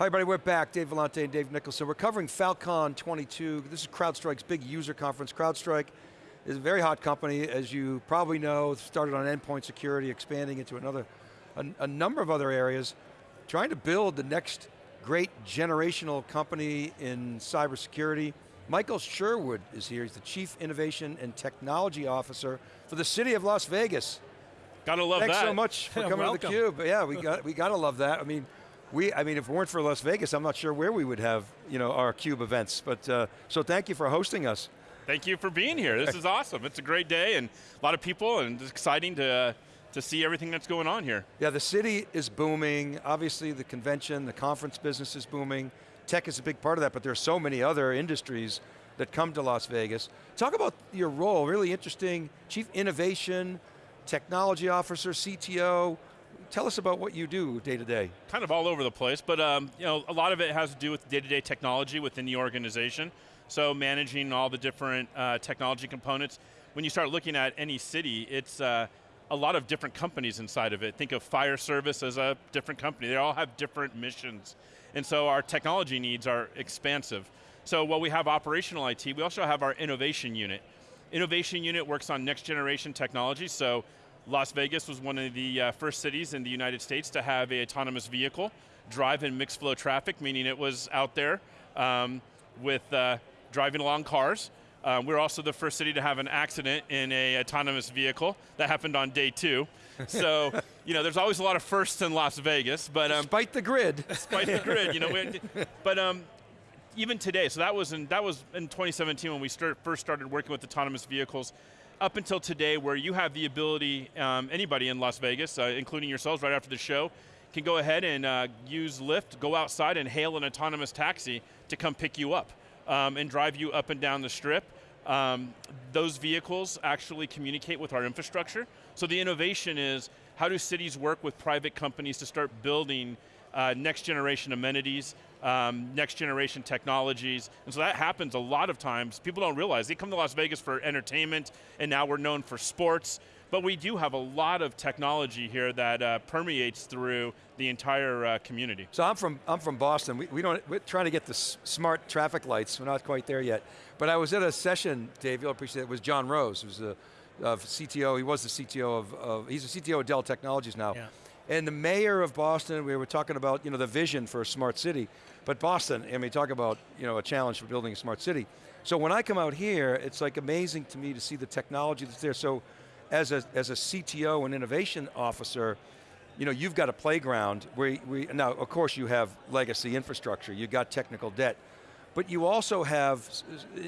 Hi everybody, we're back. Dave Vellante and Dave Nicholson. We're covering Falcon 22. This is CrowdStrike's big user conference. CrowdStrike is a very hot company, as you probably know, started on endpoint security, expanding into another, a, a number of other areas, trying to build the next great generational company in cybersecurity. Michael Sherwood is here, he's the Chief Innovation and Technology Officer for the city of Las Vegas. Gotta love Thanks that. Thanks so much for coming to theCUBE. Yeah, we got we got to love that. I mean, we I mean, if it weren't for Las Vegas, I'm not sure where we would have you know our CUBE events. But uh, so thank you for hosting us. Thank you for being here. This is awesome. It's a great day and a lot of people, and it's exciting to uh, to see everything that's going on here. Yeah, the city is booming. Obviously, the convention, the conference business is booming. Tech is a big part of that, but there are so many other industries that come to Las Vegas. Talk about your role, really interesting, Chief Innovation, Technology Officer, CTO. Tell us about what you do day to day. Kind of all over the place, but um, you know, a lot of it has to do with day-to-day -day technology within the organization. So managing all the different uh, technology components. When you start looking at any city, it's uh, a lot of different companies inside of it. Think of fire service as a different company. They all have different missions. And so our technology needs are expansive. So while we have operational IT, we also have our innovation unit. Innovation unit works on next generation technology, so Las Vegas was one of the uh, first cities in the United States to have a autonomous vehicle drive in mixed flow traffic, meaning it was out there um, with uh, driving along cars. Um, we're also the first city to have an accident in a autonomous vehicle. That happened on day two. So, you know, there's always a lot of firsts in Las Vegas, but- um, Despite the grid. Despite the grid, you know. We, but um, even today, so that was in, that was in 2017 when we start, first started working with autonomous vehicles, up until today where you have the ability, um, anybody in Las Vegas, uh, including yourselves right after the show, can go ahead and uh, use Lyft, go outside and hail an autonomous taxi to come pick you up um, and drive you up and down the strip. Um, those vehicles actually communicate with our infrastructure. So the innovation is, how do cities work with private companies to start building uh, next generation amenities, um, next generation technologies, and so that happens a lot of times. People don't realize, they come to Las Vegas for entertainment, and now we're known for sports, but we do have a lot of technology here that uh, permeates through the entire uh, community. So I'm from, I'm from Boston. We, we don't, we're trying to get the smart traffic lights. We're not quite there yet. But I was at a session, Dave, you'll appreciate it, with John Rose, who's the of CTO, he was the CTO of, of he's the CTO of Dell Technologies now. Yeah. And the mayor of Boston, we were talking about you know, the vision for a smart city, but Boston, I mean, talk about you know, a challenge for building a smart city. So when I come out here, it's like amazing to me to see the technology that's there. So as a, as a CTO and innovation officer, you know, you've got a playground where we, now of course you have legacy infrastructure, you've got technical debt, but you also have,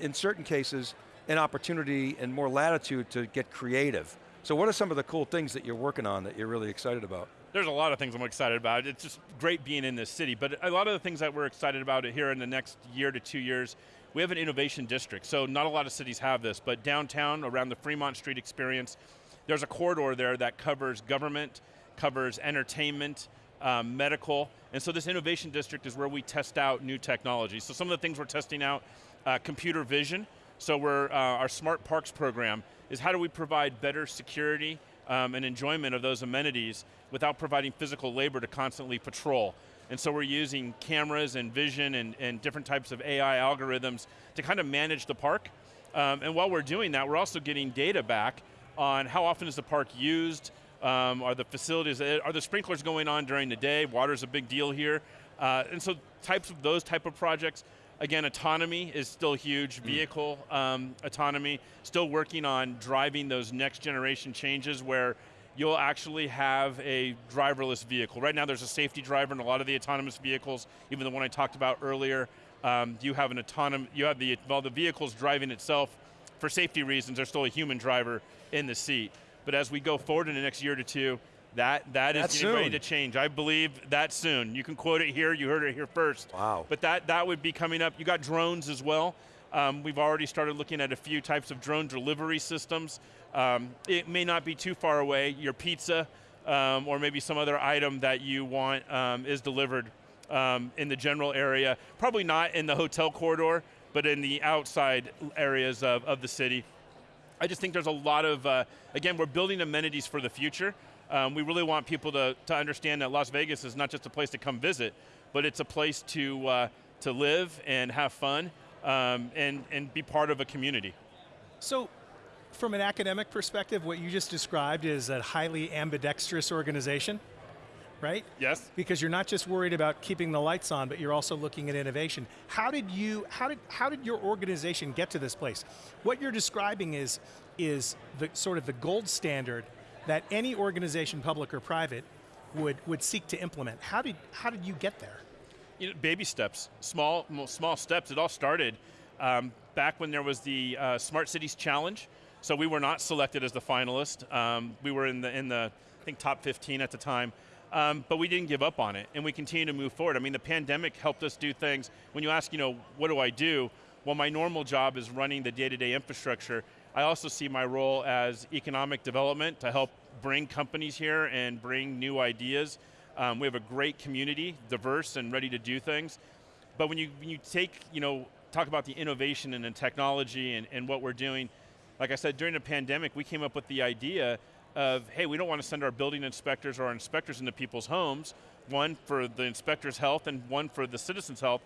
in certain cases, an opportunity and more latitude to get creative. So what are some of the cool things that you're working on that you're really excited about? There's a lot of things I'm excited about. It's just great being in this city, but a lot of the things that we're excited about here in the next year to two years, we have an innovation district, so not a lot of cities have this, but downtown, around the Fremont Street experience, there's a corridor there that covers government, covers entertainment, um, medical, and so this innovation district is where we test out new technology. So some of the things we're testing out, uh, computer vision, so we're, uh, our Smart Parks program is how do we provide better security um, and enjoyment of those amenities without providing physical labor to constantly patrol. And so we're using cameras and vision and, and different types of AI algorithms to kind of manage the park. Um, and while we're doing that, we're also getting data back on how often is the park used, um, are the facilities, are the sprinklers going on during the day? Water's a big deal here. Uh, and so types of those type of projects, Again, autonomy is still huge, mm. vehicle um, autonomy, still working on driving those next generation changes where you'll actually have a driverless vehicle. Right now there's a safety driver in a lot of the autonomous vehicles, even the one I talked about earlier. Um, you have an autonomous, you have the, well the vehicle's driving itself, for safety reasons there's still a human driver in the seat. But as we go forward in the next year to two, that, that is getting ready to change. I believe that soon. You can quote it here, you heard it here first. Wow. But that, that would be coming up. You got drones as well. Um, we've already started looking at a few types of drone delivery systems. Um, it may not be too far away. Your pizza um, or maybe some other item that you want um, is delivered um, in the general area. Probably not in the hotel corridor, but in the outside areas of, of the city. I just think there's a lot of, uh, again, we're building amenities for the future. Um, we really want people to, to understand that Las Vegas is not just a place to come visit, but it's a place to, uh, to live and have fun um, and, and be part of a community. So, from an academic perspective, what you just described is a highly ambidextrous organization, right? Yes. Because you're not just worried about keeping the lights on, but you're also looking at innovation. How did you, how did, how did your organization get to this place? What you're describing is, is the sort of the gold standard that any organization, public or private, would, would seek to implement. How did, how did you get there? You know, baby steps, small, small steps. It all started um, back when there was the uh, Smart Cities Challenge. So we were not selected as the finalist. Um, we were in the, in the, I think, top 15 at the time. Um, but we didn't give up on it, and we continue to move forward. I mean, the pandemic helped us do things. When you ask, you know, what do I do? Well, my normal job is running the day-to-day -day infrastructure. I also see my role as economic development to help bring companies here and bring new ideas. Um, we have a great community, diverse and ready to do things. But when you, when you take, you know, talk about the innovation and the technology and, and what we're doing, like I said, during the pandemic, we came up with the idea of, hey, we don't want to send our building inspectors or our inspectors into people's homes, one for the inspector's health and one for the citizen's health.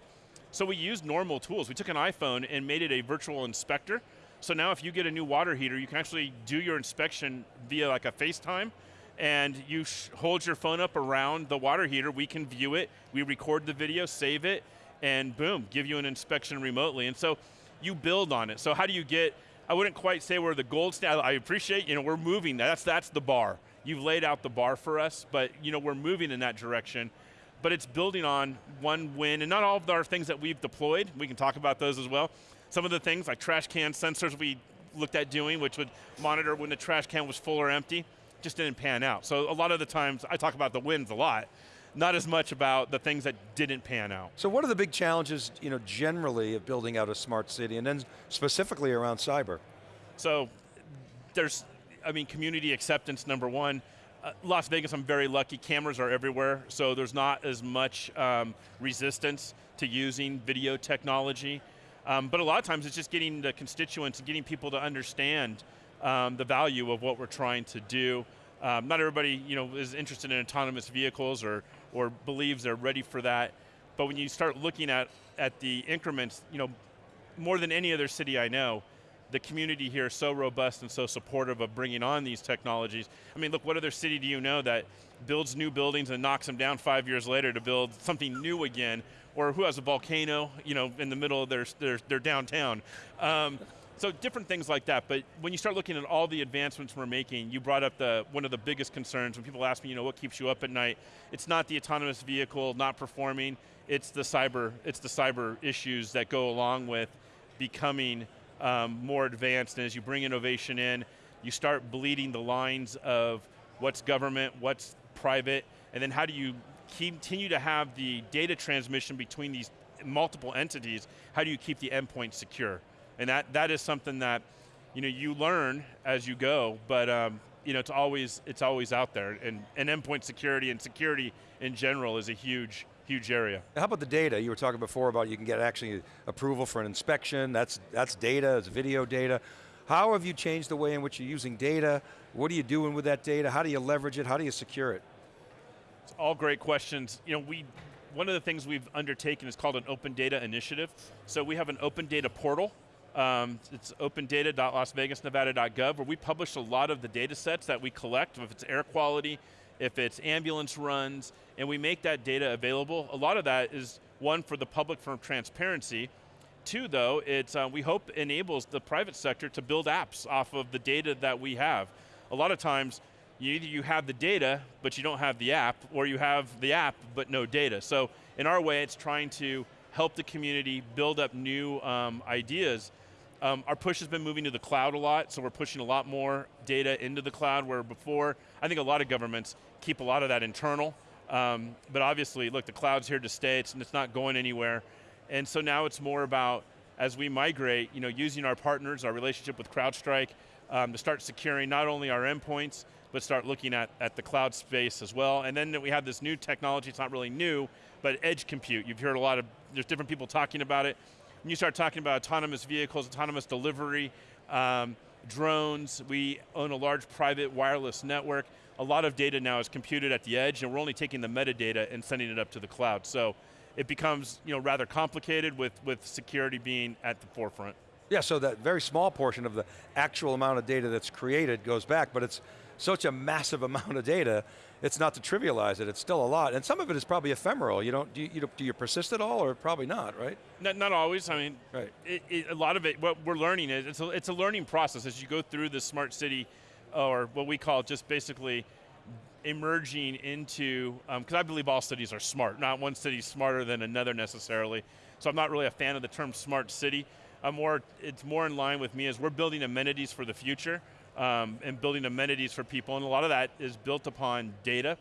So we used normal tools. We took an iPhone and made it a virtual inspector. So now if you get a new water heater, you can actually do your inspection via like a FaceTime, and you hold your phone up around the water heater, we can view it, we record the video, save it, and boom, give you an inspection remotely. And so you build on it. So how do you get I wouldn't quite say we're the gold standard. I appreciate, you know, we're moving. That's, that's the bar. You've laid out the bar for us, but you know, we're moving in that direction. But it's building on one win, and not all of our things that we've deployed, we can talk about those as well. Some of the things like trash can sensors we looked at doing, which would monitor when the trash can was full or empty, just didn't pan out. So a lot of the times, I talk about the wins a lot, not as much about the things that didn't pan out. So what are the big challenges, you know, generally of building out a smart city, and then specifically around cyber? So there's, I mean, community acceptance, number one. Uh, Las Vegas, I'm very lucky, cameras are everywhere, so there's not as much um, resistance to using video technology. Um, but a lot of times it's just getting the constituents and getting people to understand um, the value of what we're trying to do. Um, not everybody you know, is interested in autonomous vehicles or, or believes they're ready for that. But when you start looking at, at the increments, you know, more than any other city I know, the community here is so robust and so supportive of bringing on these technologies. I mean, look, what other city do you know that builds new buildings and knocks them down five years later to build something new again, or who has a volcano, you know, in the middle of their, their, their downtown. Um, so different things like that, but when you start looking at all the advancements we're making, you brought up the one of the biggest concerns when people ask me, you know, what keeps you up at night? It's not the autonomous vehicle not performing, it's the cyber, it's the cyber issues that go along with becoming um, more advanced, and as you bring innovation in, you start bleeding the lines of what's government, what's private, and then how do you continue to have the data transmission between these multiple entities, how do you keep the endpoint secure? And that, that is something that you, know, you learn as you go, but um, you know, it's, always, it's always out there. And, and endpoint security and security in general is a huge, huge area. How about the data? You were talking before about you can get actually approval for an inspection, that's, that's data, it's video data. How have you changed the way in which you're using data? What are you doing with that data? How do you leverage it? How do you secure it? It's all great questions. You know, we, one of the things we've undertaken is called an open data initiative. So we have an open data portal um, it's opendata.lasvegasnevada.gov where we publish a lot of the data sets that we collect, if it's air quality, if it's ambulance runs, and we make that data available. A lot of that is one for the public for transparency. Two though, it's, uh, we hope enables the private sector to build apps off of the data that we have. A lot of times, you either you have the data, but you don't have the app, or you have the app, but no data. So in our way, it's trying to help the community build up new um, ideas. Um, our push has been moving to the cloud a lot, so we're pushing a lot more data into the cloud where before, I think a lot of governments keep a lot of that internal, um, but obviously, look, the cloud's here to stay, it's, it's not going anywhere. And so now it's more about, as we migrate, you know, using our partners, our relationship with CrowdStrike, um, to start securing not only our endpoints, but start looking at, at the cloud space as well. And then we have this new technology, it's not really new, but edge compute. You've heard a lot of, there's different people talking about it. When you start talking about autonomous vehicles, autonomous delivery, um, drones, we own a large private wireless network. A lot of data now is computed at the edge and we're only taking the metadata and sending it up to the cloud. So it becomes you know rather complicated with with security being at the forefront. Yeah, so that very small portion of the actual amount of data that's created goes back, but it's such a massive amount of data, it's not to trivialize it, it's still a lot. And some of it is probably ephemeral. You don't, do you, do you persist at all or probably not, right? Not, not always, I mean, right. It, it, a lot of it, what we're learning is, it's a, it's a learning process as you go through the smart city, or what we call just basically emerging into, because um, I believe all cities are smart, not one city's smarter than another necessarily. So I'm not really a fan of the term smart city. I'm more, it's more in line with me as we're building amenities for the future um, and building amenities for people, and a lot of that is built upon data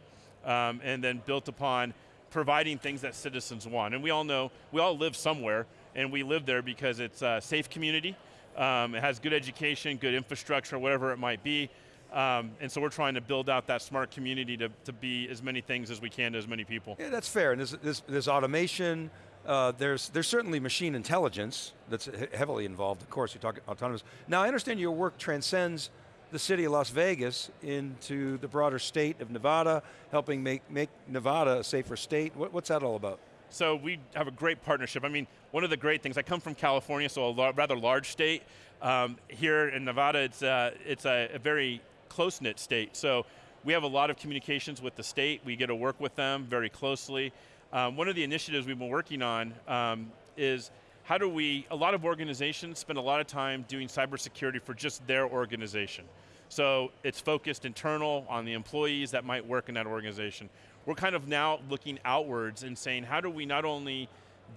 um, and then built upon providing things that citizens want. And we all know, we all live somewhere, and we live there because it's a safe community, um, it has good education, good infrastructure, whatever it might be, um, and so we're trying to build out that smart community to, to be as many things as we can to as many people. Yeah, that's fair, and there's, there's, there's automation, uh, there's, there's certainly machine intelligence that's heavily involved, of course, you talk autonomous. Now I understand your work transcends the city of Las Vegas into the broader state of Nevada, helping make, make Nevada a safer state. What, what's that all about? So we have a great partnership. I mean, one of the great things, I come from California, so a rather large state. Um, here in Nevada, it's, uh, it's a, a very close-knit state. So we have a lot of communications with the state. We get to work with them very closely. Um, one of the initiatives we've been working on um, is how do we, a lot of organizations spend a lot of time doing cybersecurity for just their organization. So it's focused internal on the employees that might work in that organization. We're kind of now looking outwards and saying how do we not only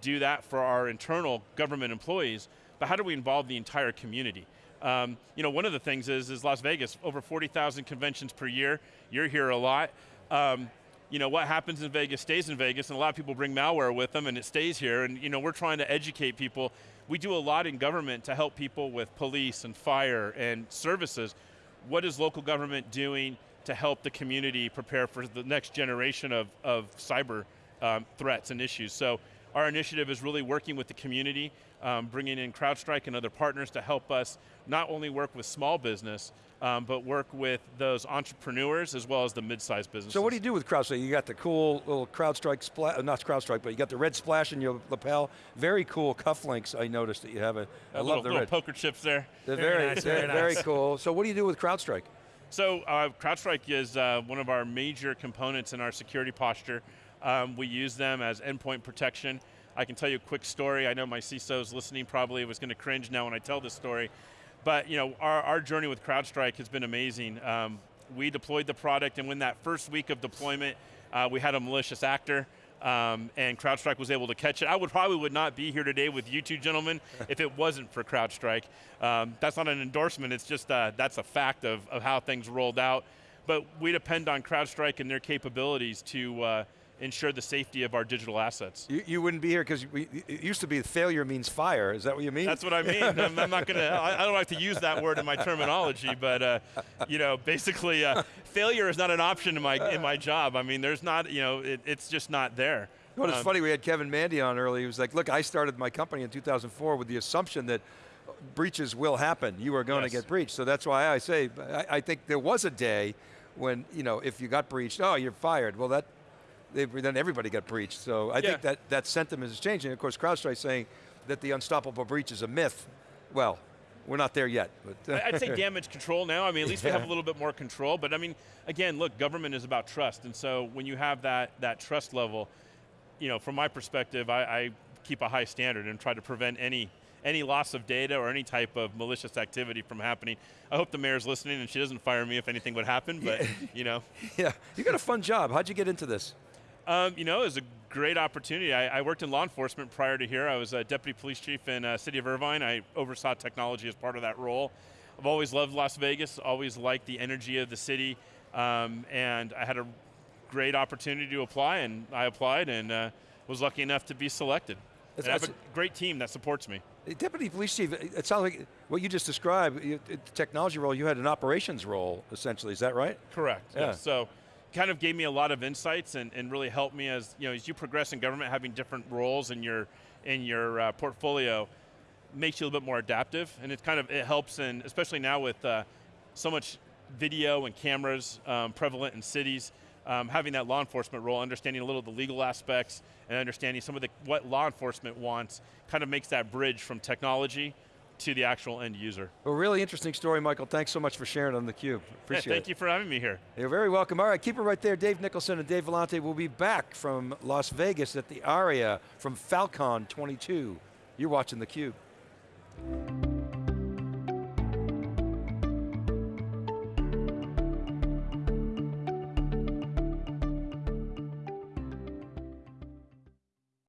do that for our internal government employees, but how do we involve the entire community? Um, you know, one of the things is, is Las Vegas, over 40,000 conventions per year. You're here a lot. Um, you know, what happens in Vegas stays in Vegas, and a lot of people bring malware with them and it stays here, and you know, we're trying to educate people. We do a lot in government to help people with police and fire and services. What is local government doing to help the community prepare for the next generation of, of cyber um, threats and issues? So our initiative is really working with the community, um, bringing in CrowdStrike and other partners to help us not only work with small business, um, but work with those entrepreneurs as well as the mid-sized businesses. So what do you do with CrowdStrike? You got the cool little CrowdStrike, splash, uh, not CrowdStrike, but you got the red splash in your lapel. Very cool cufflinks, I noticed that you have. A, I love the little red. poker chips there. They're very, very, nice, very, very cool. So what do you do with CrowdStrike? So uh, CrowdStrike is uh, one of our major components in our security posture. Um, we use them as endpoint protection. I can tell you a quick story. I know my CISO's listening probably was going to cringe now when I tell this story. But you know, our, our journey with CrowdStrike has been amazing. Um, we deployed the product and when that first week of deployment, uh, we had a malicious actor um, and CrowdStrike was able to catch it. I would probably would not be here today with you two gentlemen if it wasn't for CrowdStrike. Um, that's not an endorsement, it's just, uh, that's a fact of, of how things rolled out. But we depend on CrowdStrike and their capabilities to uh, ensure the safety of our digital assets. You, you wouldn't be here because it used to be failure means fire. Is that what you mean? That's what I mean. I'm, I'm, not going to, I don't like to use that word in my terminology, but uh, you know, basically uh, failure is not an option in my, in my job. I mean, there's not, you know, it, it's just not there. Well, it's um, funny, we had Kevin Mandia on earlier. He was like, look, I started my company in 2004 with the assumption that breaches will happen. You are going yes. to get breached. So that's why I say, I, I think there was a day when, you know, if you got breached, oh, you're fired. Well, that then everybody got breached. So I yeah. think that, that sentiment is changing. Of course, CrowdStrike saying that the unstoppable breach is a myth. Well, we're not there yet. But I'd say damage control now. I mean, at least yeah. we have a little bit more control. But I mean, again, look, government is about trust. And so when you have that, that trust level, you know, from my perspective, I, I keep a high standard and try to prevent any any loss of data or any type of malicious activity from happening. I hope the mayor's listening and she doesn't fire me if anything would happen, but you know. Yeah, you got a fun job. How'd you get into this? Um, you know, it was a great opportunity. I, I, worked in law enforcement prior to here. I was a deputy police chief in uh, City of Irvine. I oversaw technology as part of that role. I've always loved Las Vegas, always liked the energy of the city, um, and I had a great opportunity to apply, and I applied and uh, was lucky enough to be selected. That's, I have a great team that supports me. Deputy police chief, it sounds like what you just described, you, technology role, you had an operations role, essentially, is that right? Correct, yeah. So kind of gave me a lot of insights and, and really helped me as you know as you progress in government, having different roles in your in your uh, portfolio makes you a little bit more adaptive, and it kind of it helps, and especially now with uh, so much video and cameras um, prevalent in cities. um, having that law enforcement role, understanding a little of the legal aspects, and understanding some of the what law enforcement wants, kind of makes that bridge from technology to the actual end user. Well, really interesting story, Michael. Thanks so much for sharing on theCUBE. Yeah, Appreciate it. thank it. you for having me here. You're very welcome. All right, keep it right there. Dave Nicholson and Dave Vellante will be back from Las Vegas at the ARIA from Falcon 22. You're watching theCUBE.